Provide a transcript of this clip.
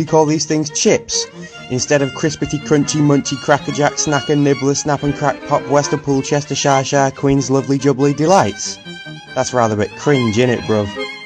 you call these things chips? Instead of crispity, crunchy, munchy, crackerjack, snacker, nibbler, snap and crack, pop, Westerpool, Chester, Shire, Shire, Queen's, lovely, jubbly delights? That's rather a bit cringe, innit, bruv?